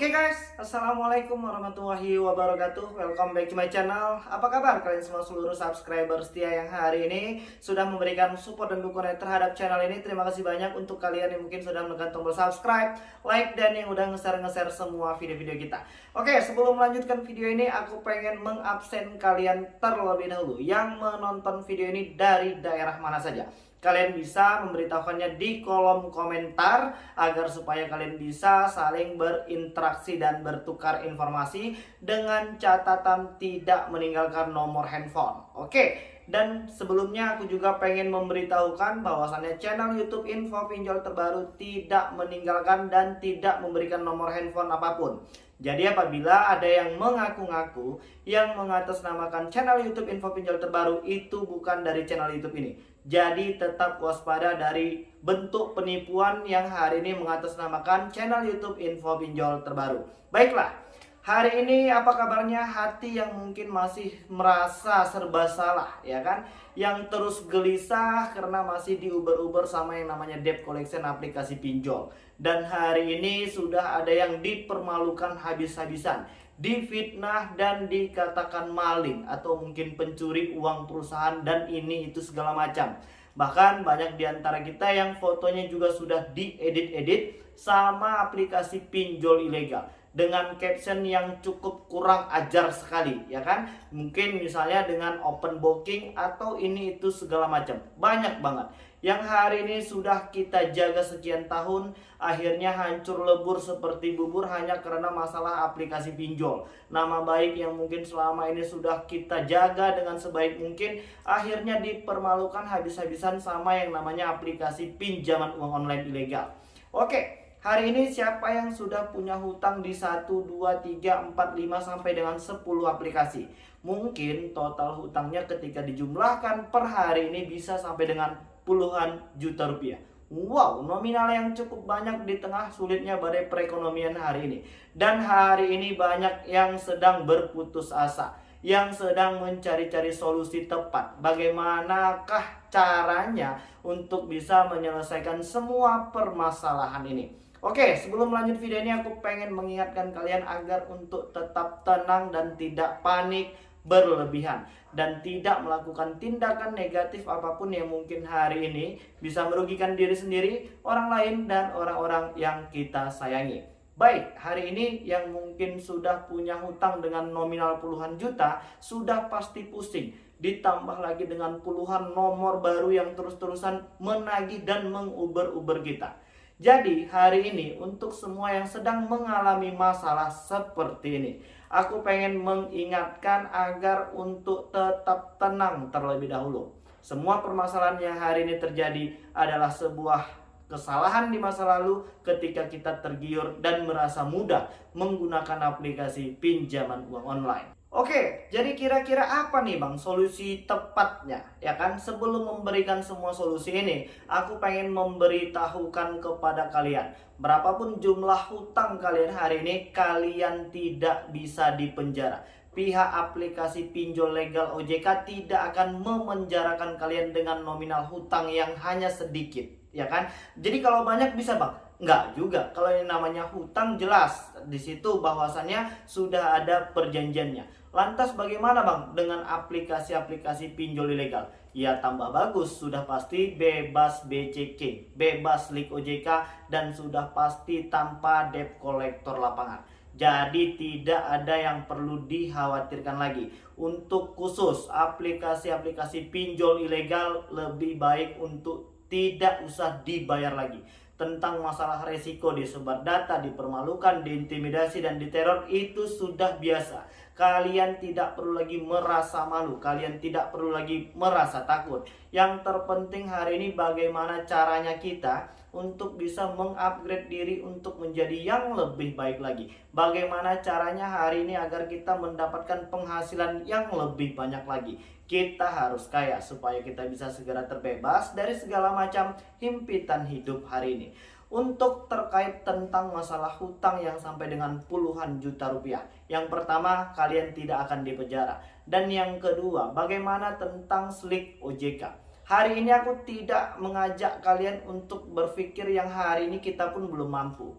Oke okay guys, Assalamualaikum warahmatullahi wabarakatuh. Welcome back to my channel. Apa kabar kalian semua seluruh subscriber setia yang hari ini Sudah memberikan support dan dukungan terhadap channel ini? Terima kasih banyak untuk kalian yang mungkin sudah menekan tombol subscribe Like dan yang udah nge-share-nge-share semua video-video kita. Oke, okay, sebelum melanjutkan video ini Aku pengen mengabsen kalian terlebih dahulu Yang menonton video ini dari daerah mana saja kalian bisa memberitahukannya di kolom komentar agar supaya kalian bisa saling berinteraksi dan bertukar informasi dengan catatan tidak meninggalkan nomor handphone. Oke, dan sebelumnya aku juga pengen memberitahukan bahwasannya channel YouTube Info Pinjol terbaru tidak meninggalkan dan tidak memberikan nomor handphone apa pun. Jadi apabila ada yang mengaku-ngaku yang mengatasnamakan channel YouTube Info Pinjol terbaru itu bukan dari channel YouTube ini. Jadi tetap waspada dari bentuk penipuan yang hari ini mengatasnamakan channel YouTube Info Pinjol terbaru. Baiklah, hari ini apa kabarnya hati yang mungkin masih merasa serba salah ya kan? Yang terus gelisah karena masih diuber-uber sama yang namanya debt collection aplikasi pinjol dan hari ini sudah ada yang dipermalukan habis-habisan, difitnah dan dikatakan maling atau mungkin pencuri uang perusahaan dan ini itu segala macam. Bahkan banyak di antara kita yang fotonya juga sudah diedit-edit sama aplikasi pinjol ilegal dengan caption yang cukup kurang ajar sekali ya kan? Mungkin misalnya dengan open booking atau ini itu segala macam. Banyak banget. Yang hari ini sudah kita jaga sekian tahun akhirnya hancur lebur seperti bubur hanya karena masalah aplikasi pinjol. Nama baik yang mungkin selama ini sudah kita jaga dengan sebaik mungkin akhirnya dipermalukan habis-habisan sama yang namanya aplikasi pinjaman uang online ilegal. Oke Hari ini siapa yang sudah punya hutang di 1, 2, 3, 4, 5 sampai dengan 10 aplikasi? Mungkin total hutangnya ketika dijumlahkan per hari ini bisa sampai dengan puluhan juta rupiah. Wow, nominal yang cukup banyak di tengah sulitnya badai perekonomian hari ini. Dan hari ini banyak yang sedang berputus asa, yang sedang mencari-cari solusi tepat. Bagaimanakah caranya untuk bisa menyelesaikan semua permasalahan ini? Oke, sebelum lanjut video ini aku pengen mengingatkan kalian agar untuk tetap tenang dan tidak panik berlebihan dan tidak melakukan tindakan negatif apa pun yang mungkin hari ini bisa merugikan diri sendiri, orang lain dan orang-orang yang kita sayangi. Baik, hari ini yang mungkin sudah punya hutang dengan nominal puluhan juta sudah pasti pusing. Ditambah lagi dengan puluhan nomor baru yang terus-terusan menagih dan menguber-uber kita. Jadi hari ini untuk semua yang sedang mengalami masalah seperti ini Aku pengen mengingatkan agar untuk tetap tenang terlebih dahulu. Semua permasalahan yang hari ini terjadi adalah sebuah kesalahan di masa lalu ketika kita tergiur dan merasa mudah menggunakan aplikasi pinjaman uang online Oke, jadi kira-kira apa nih Bang solusi tepatnya? Ya kan, sebelum memberikan semua solusi ini, aku pengen memberitahukan kepada kalian. Berapapun jumlah hutang kalian hari ini, kalian tidak bisa dipenjara. Pihak aplikasi pinjol legal OJK tidak akan memenjarakan kalian dengan nominal hutang yang hanya sedikit. Ya kan? Jadi kalau banyak bisa Bang, Enggak juga. Kalau yang namanya hutang jelas di situ bahwasannya sudah ada perjanjiannya. Lantas bagaimana Bang dengan aplikasi-aplikasi pinjol ilegal? Ya tambah bagus, sudah pasti bebas BCK, bebas Lik OJK dan sudah pasti tanpa debt collector lapangan. Jadi tidak ada yang perlu dikhawatirkan lagi. Untuk khusus aplikasi-aplikasi pinjol ilegal lebih baik untuk tidak usah dibayar lagi tentang masalah resiko disebar data, dipermalukan, diintimidasi, dan diteror itu sudah biasa. Kalian tidak perlu lagi merasa malu, kalian tidak perlu lagi merasa takut. Yang terpenting hari ini bagaimana caranya kita untuk bisa mengupgrade diri untuk menjadi yang lebih baik lagi. Bagaimana caranya hari ini agar kita mendapatkan penghasilan yang lebih banyak lagi. Kita harus kaya supaya kita bisa segera terbebas dari segala macam himpitan hidup hari ini. Untuk terkait tentang masalah hutang yang sampai dengan puluhan juta rupiah. Yang pertama, kalian tidak akan dipenjara. Dan yang kedua, bagaimana tentang slik OJK? Hari ini aku tidak mengajak kalian untuk berpikir yang hari ini kita pun belum mampu.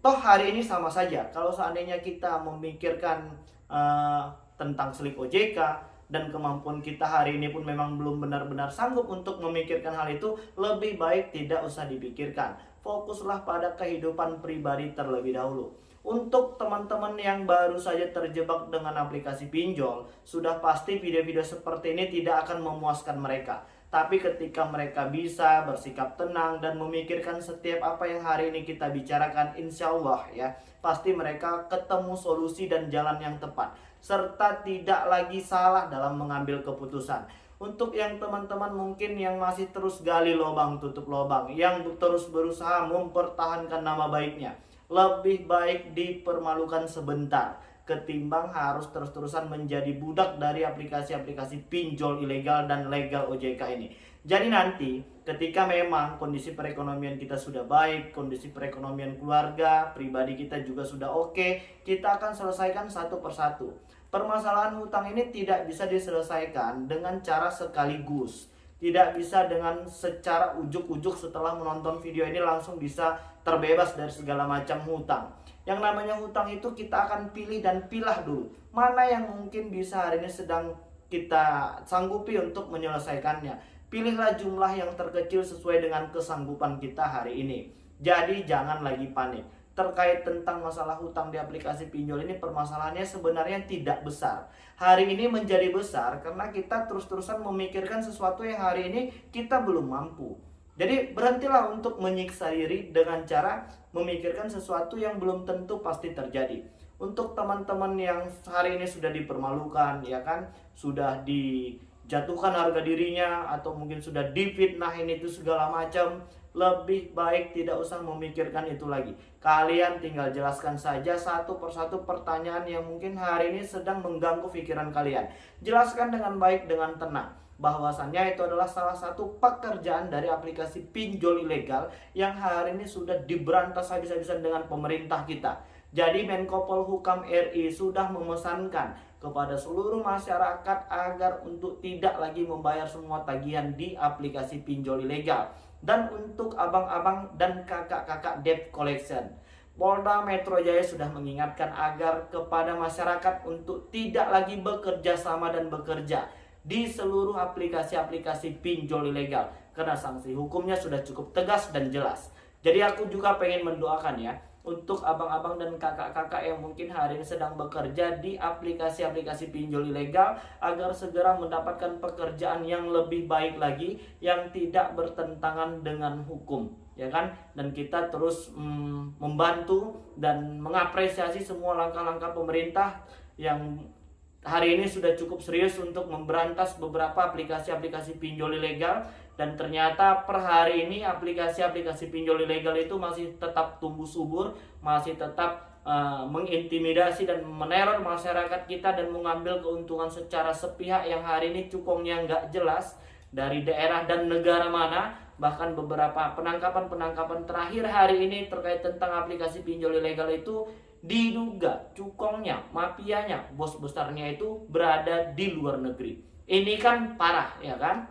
Toh hari ini sama saja. Kalau seandainya kita memikirkan uh, tentang selik OJK dan kemampuan kita hari ini pun memang belum benar-benar sanggup untuk memikirkan hal itu, lebih baik tidak usah dipikirkan. Fokuslah pada kehidupan pribadi terlebih dahulu. Untuk teman-teman yang baru saja terjebak dengan aplikasi pinjol, sudah pasti video-video seperti ini tidak akan memuaskan mereka. Tapi ketika mereka bisa bersikap tenang dan memikirkan setiap apa yang hari ini kita bicarakan, insya Allah ya, pasti mereka ketemu solusi dan jalan yang tepat. Serta tidak lagi salah dalam mengambil keputusan. Untuk yang teman-teman mungkin yang masih terus gali lubang tutup lubang, yang terus berusaha mempertahankan nama baiknya lebih baik dipermalukan sebentar ketimbang harus terus-terusan menjadi budak dari aplikasi-aplikasi pinjol ilegal dan legal OJK ini. Jadi nanti ketika memang kondisi perekonomian kita sudah baik, kondisi perekonomian keluarga, pribadi kita juga sudah oke, kita akan selesaikan satu persatu. Permasalahan hutang ini tidak bisa diselesaikan dengan cara sekaligus tidak bisa dengan secara ujuk-ujuk setelah menonton video ini langsung bisa terbebas dari segala macam hutang. Yang namanya hutang itu kita akan pilih dan pilah dulu. Mana yang mungkin bisa hari ini sedang kita sanggupi untuk menyelesaikannya. Pilihlah jumlah yang terkecil sesuai dengan kesanggupan kita hari ini. Jadi jangan lagi panik terkait tentang masalah hutang di aplikasi pinjol ini permasalahannya sebenarnya tidak besar. Hari ini menjadi besar karena kita terus-terusan memikirkan sesuatu yang hari ini kita belum mampu. Jadi berhentilah untuk menyiksa diri dengan cara memikirkan sesuatu yang belum tentu pasti terjadi. Untuk teman-teman yang hari ini sudah dipermalukan, ya kan, sudah dijatuhkan harga dirinya atau mungkin sudah difitnahin itu segala macam, lebih baik tidak usah memikirkan itu lagi. Kalian tinggal jelaskan saja satu persatu pertanyaan yang mungkin hari ini sedang mengganggu pikiran kalian. Jelaskan dengan baik, dengan tenang. Bahwasannya itu adalah salah satu pekerjaan dari aplikasi pinjol ilegal yang hari ini sudah diberantas habis-habisan dengan pemerintah kita. Jadi Menko Polhukam RI sudah memesankan kepada seluruh masyarakat agar untuk tidak lagi membayar semua tagihan di aplikasi pinjol ilegal dan untuk abang-abang dan kakak-kakak debt collection. Polda Metro Jaya sudah mengingatkan agar kepada masyarakat untuk tidak lagi bekerja sama dan bekerja di seluruh aplikasi-aplikasi pinjol ilegal karena sanksi hukumnya sudah cukup tegas dan jelas. Jadi aku juga pengen mendoakan ya untuk abang-abang dan kakak-kakak yang mungkin hari ini sedang bekerja di aplikasi-aplikasi pinjol ilegal agar segera mendapatkan pekerjaan yang lebih baik lagi yang tidak bertentangan dengan hukum ya kan dan kita terus mm, membantu dan mengapresiasi semua langkah-langkah pemerintah yang hari ini sudah cukup serius untuk memberantas beberapa aplikasi-aplikasi pinjol ilegal dan ternyata per hari ini aplikasi-aplikasi pinjol ilegal itu masih tetap tumbuh subur, masih tetap uh, mengintimidasi dan meneror masyarakat kita dan mengambil keuntungan secara sepihak yang hari ini cukongnya nggak jelas dari daerah dan negara mana. Bahkan beberapa penangkapan-penangkapan terakhir hari ini terkait tentang aplikasi pinjol ilegal itu diduga cukongnya, mafianya, bos besarnya itu berada di luar negeri. Ini kan parah ya kan?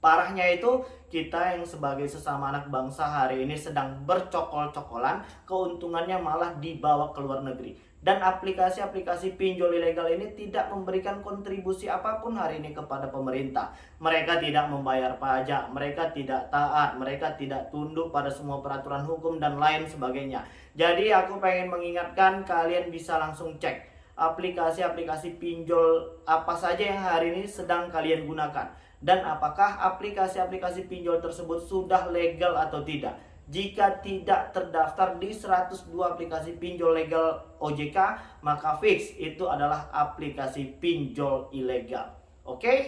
Parahnya itu kita yang sebagai sesama anak bangsa hari ini sedang bercokol-cokolan, keuntungannya malah dibawa ke luar negeri. Dan aplikasi-aplikasi pinjol ilegal ini tidak memberikan kontribusi apa pun hari ini kepada pemerintah. Mereka tidak membayar pajak, mereka tidak taat, mereka tidak tunduk pada semua peraturan hukum dan lain sebagainya. Jadi aku pengen mengingatkan kalian bisa langsung cek aplikasi-aplikasi pinjol apa saja yang hari ini sedang kalian gunakan dan apakah aplikasi-aplikasi pinjol tersebut sudah legal atau tidak. Jika tidak terdaftar di 102 aplikasi pinjol legal OJK, maka fix itu adalah aplikasi pinjol ilegal. Oke? Okay?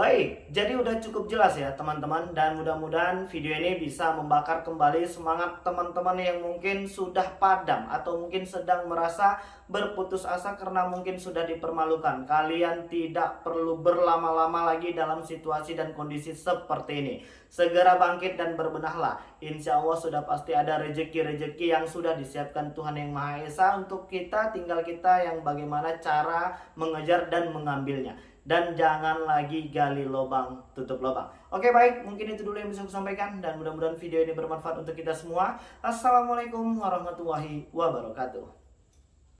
Baik, jadi udah cukup jelas ya teman-teman dan mudah-mudahan video ini bisa membakar kembali semangat teman-teman yang mungkin sudah padam atau mungkin sedang merasa berputus asa karena mungkin sudah dipermalukan. Kalian tidak perlu berlama-lama lagi dalam situasi dan kondisi seperti ini. Segera bangkit dan berbenahlah. Insya Allah sudah pasti ada rejeki-rejeki yang sudah disiapkan Tuhan Yang Maha Esa untuk kita, tinggal kita yang bagaimana cara mengejar dan mengambilnya. Dan jangan lagi gali lubang tutup lubang. Oke baik, mungkin itu dulu yang bisa saya sampaikan dan mudah-mudahan video ini bermanfaat untuk kita semua. Assalamualaikum warahmatullahi wabarakatuh.